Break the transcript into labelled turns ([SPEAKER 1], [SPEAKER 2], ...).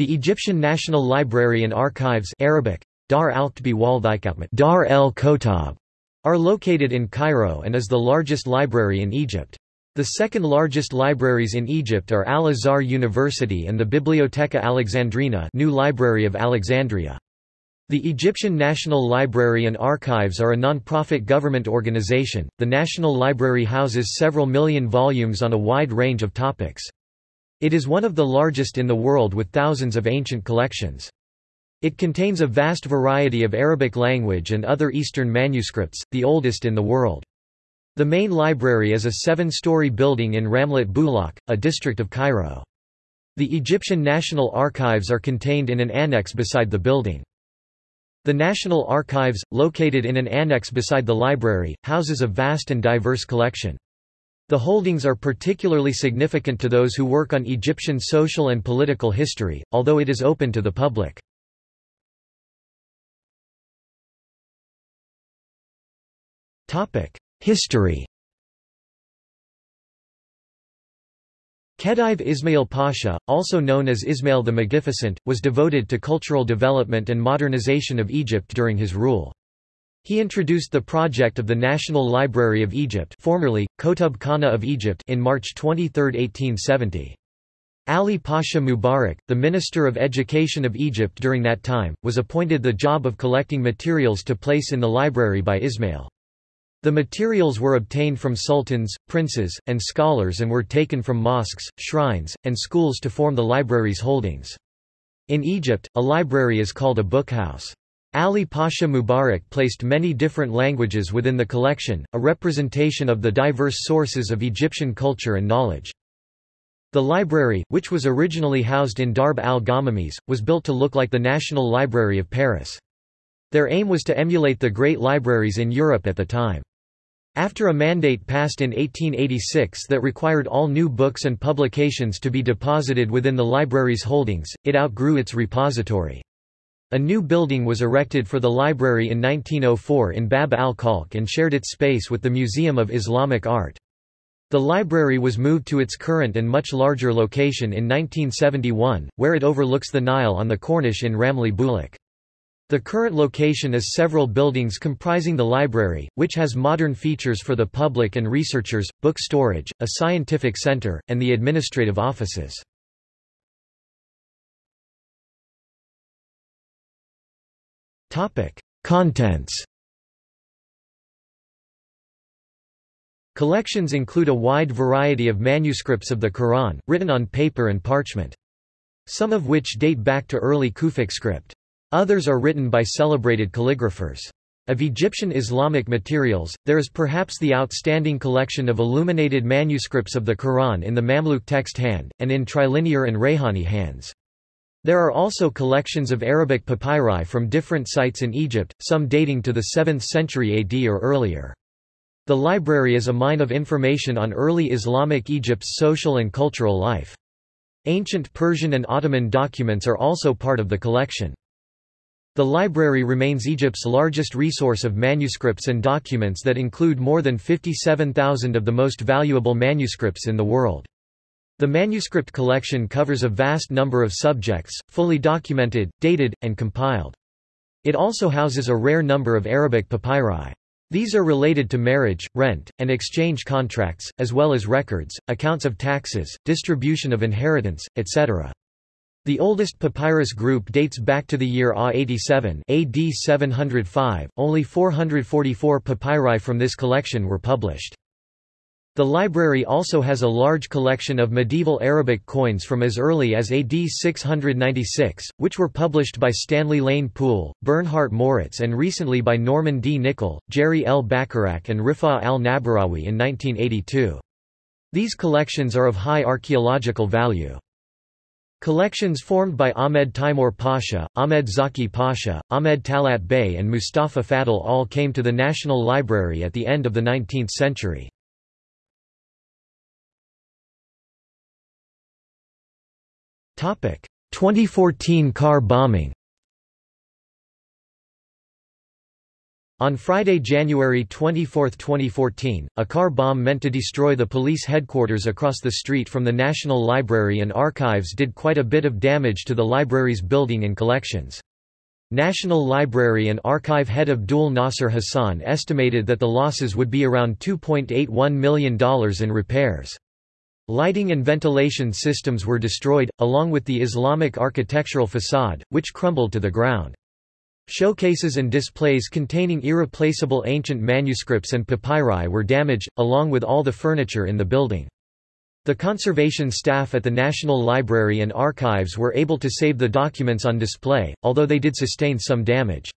[SPEAKER 1] The Egyptian National Library and Archives Arabic, Dar Dar el Kotab, are located in Cairo and is the largest library in Egypt. The second largest libraries in Egypt are Al-Azhar University and the Bibliotheca Alexandrina New Library of Alexandria. The Egyptian National Library and Archives are a non-profit government organization. The National Library houses several million volumes on a wide range of topics. It is one of the largest in the world with thousands of ancient collections. It contains a vast variety of Arabic language and other Eastern manuscripts, the oldest in the world. The main library is a seven-story building in Ramlat Bulak, a district of Cairo. The Egyptian National Archives are contained in an annex beside the building. The National Archives, located in an annex beside the library, houses a vast and diverse collection. The holdings are particularly significant to those who work on Egyptian social and political history, although it is open to the public. History Khedive Ismail Pasha, also known as Ismail the Magnificent, was devoted to cultural development and modernization of Egypt during his rule. He introduced the project of the National Library of Egypt formerly, Kotub Khana of Egypt in March 23, 1870. Ali Pasha Mubarak, the Minister of Education of Egypt during that time, was appointed the job of collecting materials to place in the library by Ismail. The materials were obtained from sultans, princes, and scholars and were taken from mosques, shrines, and schools to form the library's holdings. In Egypt, a library is called a bookhouse. Ali Pasha Mubarak placed many different languages within the collection, a representation of the diverse sources of Egyptian culture and knowledge. The library, which was originally housed in Darb al-Gamamis, was built to look like the National Library of Paris. Their aim was to emulate the great libraries in Europe at the time. After a mandate passed in 1886 that required all new books and publications to be deposited within the library's holdings, it outgrew its repository. A new building was erected for the library in 1904 in Bab al-Khalq and shared its space with the Museum of Islamic Art. The library was moved to its current and much larger location in 1971, where it overlooks the Nile on the Corniche in Ramli Bulaq. The current location is several buildings comprising the library, which has modern features for the public and researchers, book storage, a scientific center, and the administrative offices. Topic: Contents. Collections include a wide variety of manuscripts of the Quran, written on paper and parchment. Some of which date back to early Kufic script. Others are written by celebrated calligraphers. Of Egyptian Islamic materials, there is perhaps the outstanding collection of illuminated manuscripts of the Quran in the Mamluk text hand, and in trilinear and Rayhani hands. There are also collections of Arabic papyri from different sites in Egypt, some dating to the 7th century AD or earlier. The library is a mine of information on early Islamic Egypt's social and cultural life. Ancient Persian and Ottoman documents are also part of the collection. The library remains Egypt's largest resource of manuscripts and documents that include more than 57,000 of the most valuable manuscripts in the world. The manuscript collection covers a vast number of subjects, fully documented, dated, and compiled. It also houses a rare number of Arabic papyri. These are related to marriage, rent, and exchange contracts, as well as records, accounts of taxes, distribution of inheritance, etc. The oldest papyrus group dates back to the year A87 AD 705. Only 444 papyri from this collection were published. The library also has a large collection of medieval Arabic coins from as early as AD 696, which were published by Stanley Lane Poole, Bernhard Moritz and recently by Norman D. Nicol, Jere L. Bacharach and Rifa al-Nabarawi in 1982. These collections are of high archaeological value. Collections formed by Ahmed Timur Pasha, Ahmed Zaki Pasha, Ahmed Talat Bey and Mustafa Fadl all came to the National Library at the end of the 19th century. 2014 car bombing On Friday, January 24, 2014, a car bomb meant to destroy the police headquarters across the street from the National Library and Archives did quite a bit of damage to the library's building and collections. National Library and Archive head Abdul Nasser Hassan estimated that the losses would be around $2.81 million in repairs. Lighting and ventilation systems were destroyed, along with the Islamic architectural facade, which crumbled to the ground. Showcases and displays containing irreplaceable ancient manuscripts and papyri were damaged, along with all the furniture in the building. The conservation staff at the National Library and Archives were able to save the documents on display, although they did sustain some damage.